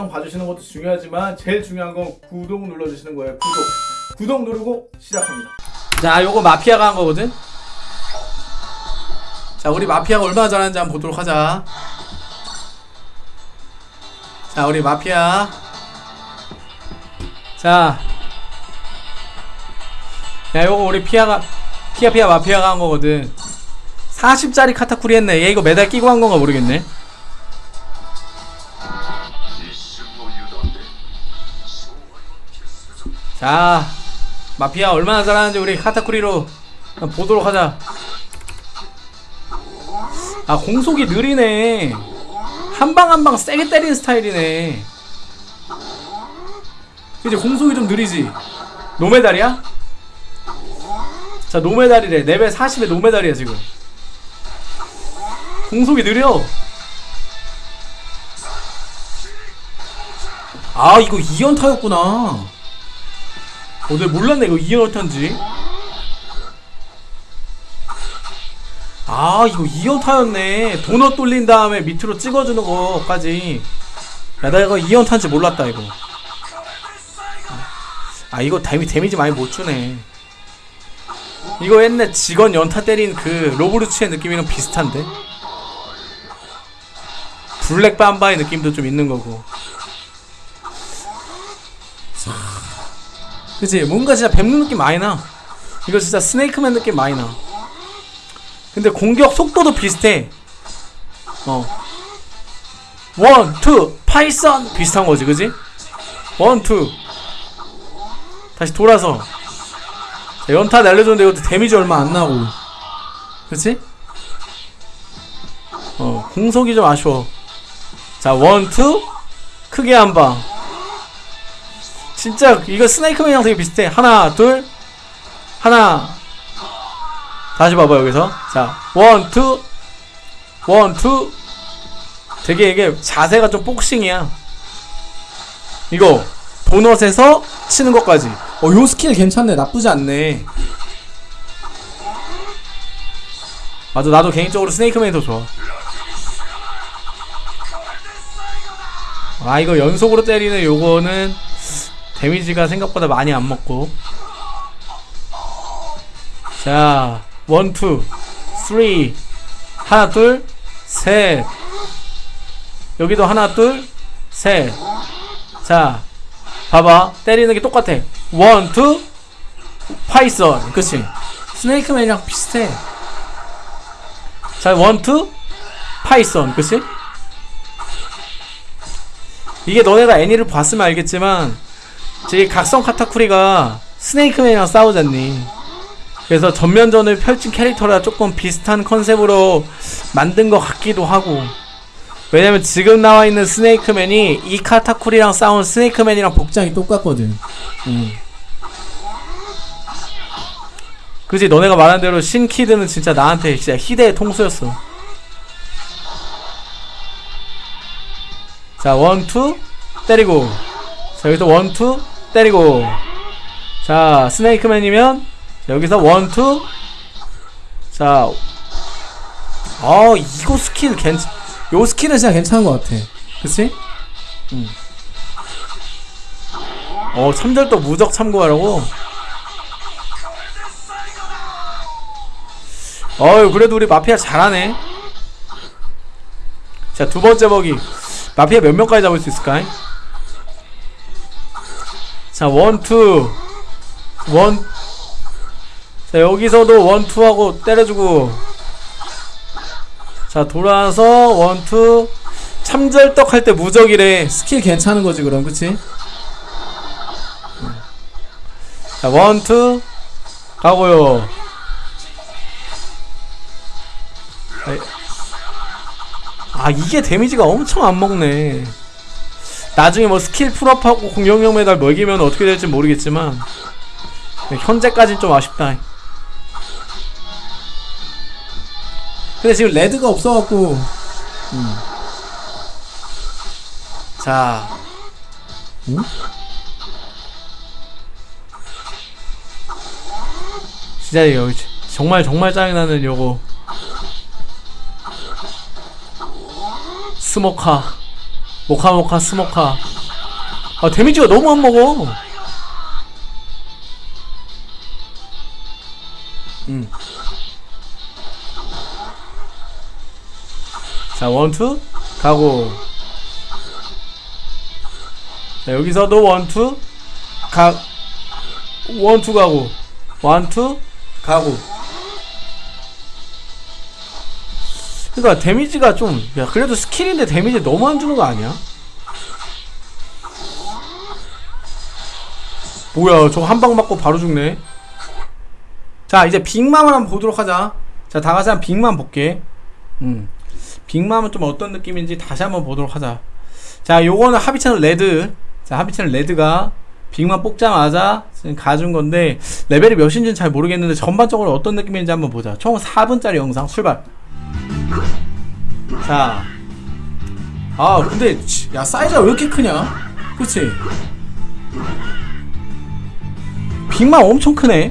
영상 봐주시는 것도 중요하지만 제일 중요한 건 구독 눌러주시는 거예요. 구독. 구독 누르고 시작합니다. 자 요거 마피아가 한 거거든? 자 우리 마피아가 얼마나 잘하는지 한번 보도록 하자. 자 우리 마피아. 자. 야, 요거 우리 피아가 피아 피아 마피아가 한 거거든. 40짜리 카타쿠리 했네. 얘 이거 매달 끼고 한 건가 모르겠네. 자, 마피아 얼마나 잘하는지 우리 카타쿠리로 보도록 하자. 아, 공속이 느리네. 한 방 한 방 세게 때리는 스타일이네. 그지 공속이 좀 느리지. 노메달이야? 자 노메달이래 레벨 40에 노메달이야 지금 공속이 느려 아 이거 2연타였구나 어 내가 몰랐네 이거 2연타인지. 아 이거 2연타였네. 도넛 돌린 다음에 밑으로 찍어주는 거까지. 야 나 이거 2연타인지 몰랐다 이거. 아 이거 데미, 데미지 많이 못 주네. 이거 옛날 직원 연타 때린 그 로브루츠의 느낌이랑 비슷한데? Black Mamba의 느낌도 좀 있는 거고 그치? 뭔가 진짜 뱀눈 느낌 많이 나. 이거 진짜 Snakeman 느낌 많이 나. 근데 공격 속도도 비슷해. 어. One, two, python! 비슷한 거지 그지? One, two 다시 돌아서. 자, 연타 날려줬는데 이것도 damage 얼마 안 나고. 그치? 어 공속이 좀 아쉬워. 자 one two 크게 한방 진짜 이거 Snakeman이랑 되게 비슷해. 하나 둘. 하나. 다시 봐봐 여기서. 자 one two. One two. 되게 이게 자세가 좀 복싱이야. 이거 도넛에서 치는 것까지. 어, 요 스킬 괜찮네. 나쁘지 않네. 맞아, 나도 개인적으로 Snakeman이 더 좋아. 아, 이거 연속으로 때리는 요거는 damage가 생각보다 많이 안 먹고. 자, one, two, three. 하나, 둘, 셋. 여기도 하나, 둘, 셋. 자, 봐봐. 때리는 게 똑같아. One, two, Python. 그치? 스네이크맨이랑 비슷해. 자, one, two, Python. 그치? 이게 너네가 애니를 봤으면 알겠지만, 제 각성 카타쿠리가 스네이크맨이랑 싸우잖니. 그래서 전면전을 펼친 캐릭터라 조금 비슷한 컨셉으로 만든 것 같기도 하고. 왜냐면 지금 나와 있는 스네이크맨이 이 카타쿠리랑 싸운 스네이크맨이랑 복장이 똑같거든. 음. 그지 너네가 말한 대로 신키드는 진짜 나한테 진짜 희대의 통수였어. 자 one two 때리고 자 여기서 one two 때리고 자 스네이크맨이면 자, 여기서 one two 자 아, 이거 스킬 괜찮 요 스킬은 진짜 괜찮은 것 같아. 그치? 응. 어, 참절도 무적 참고하라고? 어유 그래도 우리 마피아 잘하네. 자, 두 번째 버기. 마피아 몇 명까지 잡을 수 있을까? 자, one, two. one. 자, 여기서도 one, two 하고 때려주고. 자 돌아서 one two 참절떡 할 때 무적이래 스킬 괜찮은 거지 그럼 그치? 자 원투 가고요 아 이게 데미지가 엄청 안 먹네 나중에 뭐 스킬 풀업하고 공격력 메달 먹이면 어떻게 될지 모르겠지만 현재까진 좀 아쉽다. 근데 지금 레드가 없어갖고. 음. 자. 응? 진짜 이거 정말 정말 짜증나는 요거. 스모카 모카 모카 스모카. 아 데미지가 너무 안 먹어. 음. 자 one two. 가고. 자 여기서도 one two. 가 one two 가고. one two. 가고 그니까 데미지가 좀 야 그래도 스킬인데 데미지 너무 안 주는 거 아니야? 뭐야 저 한 방 맞고 바로 죽네. 자 이제 빅맘을 한번 보도록 하자. 자 다같이 한 빅맘 볼게. 음. 빅맘은 좀 어떤 느낌인지 다시 한번 보도록 하자. 자 요거는 하비채널 레드. 자 하비채널 레드가 빅맘 뽑자마자 지금 가준 건데 레벨이 몇인지는 잘 모르겠는데 전반적으로 어떤 느낌인지 한번 보자. 총 4분짜리 영상 출발 자. 아, 근데, 치- 야, 사이즈가 왜 이렇게 크냐? 그치? 빅맘 엄청 크네?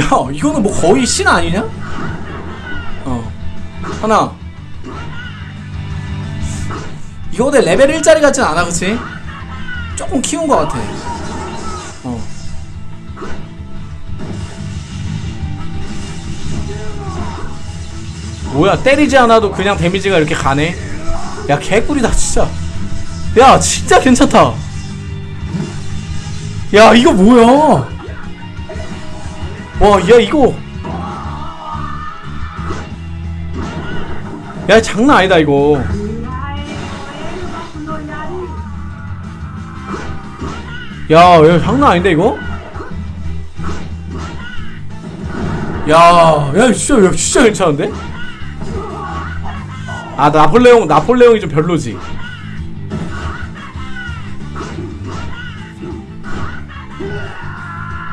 야, 이거는 뭐 거의 신 아니냐? 어. 하나. 이거 내 레벨 1짜리 같진 않아, 그치? 조금 키운 것 같아. 뭐야 때리지 않아도 그냥 데미지가 이렇게 가네? 야 개꿀이다 진짜. 야 진짜 괜찮다. 야 이거 뭐야? 와 야 이거. 야 장난 아니다 이거. 야, 야 장난 아닌데 이거? 야, 야 진짜 야, 진짜 괜찮은데? 아 나폴레옹 나폴레옹이 좀 별로지.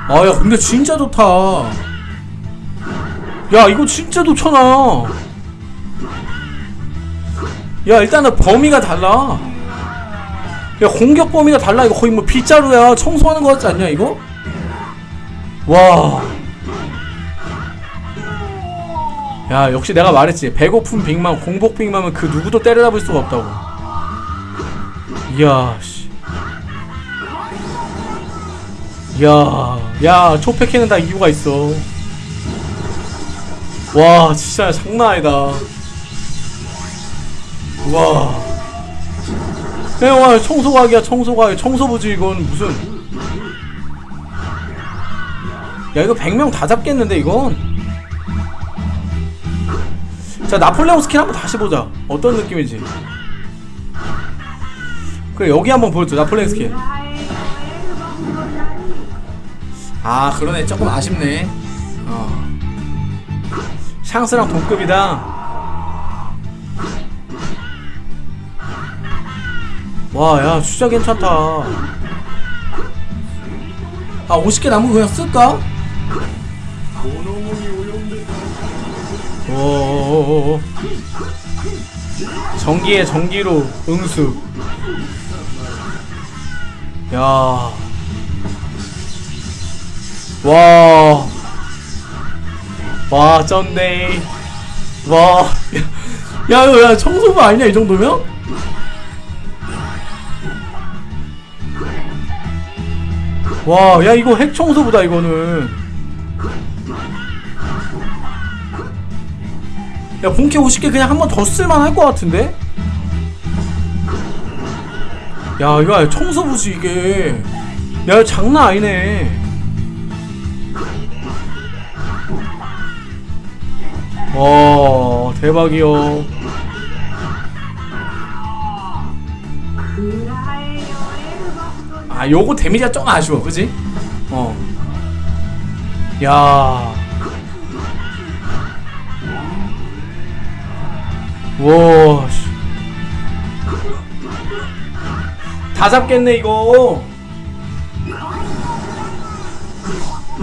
아야 근데 진짜 좋다. 야 이거 진짜 좋잖아. 야 일단은 범위가 달라. 야 공격 범위가 달라 이거 거의 뭐 빗자루야 청소하는 거 같지 않냐 이거? 와. 야 역시 내가 말했지. 배고픈 빅맘 공복 빅맘은 그 누구도 때려잡을 수가 없다고. 이야 씨. 이야 야 초패키는 다 이유가 있어. 와 진짜 장난 아니다. 와. 야, 와 청소각이야 청소각. 청소부지 이건 무슨. 야 이거 100명 다 잡겠는데 이건 자 나폴레옹 스킬 한번 다시 보자. 어떤 느낌인지. 그래 여기 한번 보여줘 나폴레옹 스킬. 아 그러네. 조금 아쉽네. 어. 샹스랑 동급이다. 와야 진짜 괜찮다. 아 50개 남은 거 그냥 쓸까? 오 오오오 전기에 전기로 응수 야. 와. 와, 쩐네. 와. 야, 야, 야, 청소부 아니냐, 이 정도면? 와, 야, 이거 핵 청소부다, 이거는. 야 본캐 50개 그냥 한 번 더 쓸만 할 것 같은데? 야 이거 청소부지 이게 야 장난 아니네 와 대박이요 아 요거 데미지가 좀 아쉬워 그지? 어 야. 와, 씨. 다 잡겠네, 이거.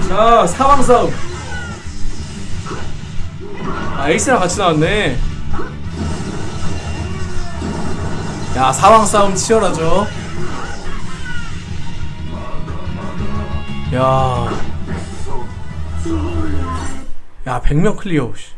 자, 사망 싸움. 아, 에이스랑 같이 나왔네. 야, 사망 싸움 치열하죠. 야. 야, 100명 클리어, 씨.